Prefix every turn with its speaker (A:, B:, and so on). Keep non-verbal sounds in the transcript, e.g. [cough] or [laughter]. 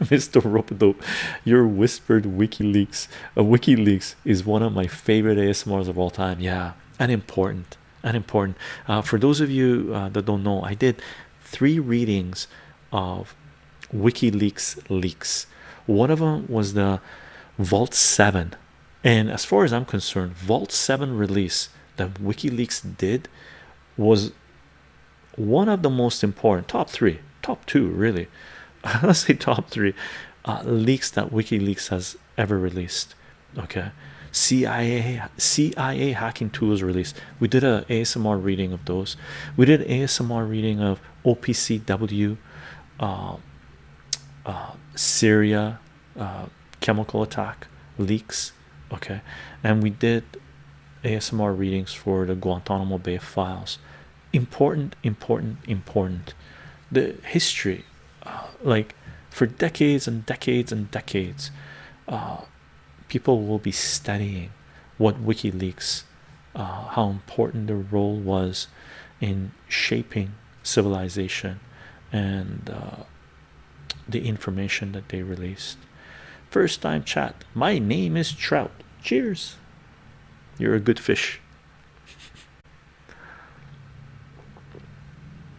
A: [laughs] Mr. Ropedope, your whispered WikiLeaks. Uh, WikiLeaks is one of my favorite ASMRs of all time. Yeah, and important, and important. Uh, for those of you uh, that don't know, I did three readings of WikiLeaks leaks. One of them was the Vault 7, and as far as I'm concerned, Vault 7 release that WikiLeaks did was one of the most important top three, top two, really. [laughs] Let's say top three uh, leaks that WikiLeaks has ever released. Okay, CIA CIA hacking tools release. We did a ASMR reading of those. We did ASMR reading of OPCW, uh, uh, Syria uh, chemical attack leaks. Okay, and we did ASMR readings for the Guantanamo Bay files. Important, important, important. The history, like for decades and decades and decades, uh, people will be studying what WikiLeaks, uh, how important their role was in shaping civilization and the information that they released. First time chat. My name is Trout. Cheers. You're a good fish.